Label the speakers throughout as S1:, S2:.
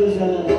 S1: ですからね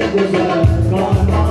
S1: sugars gone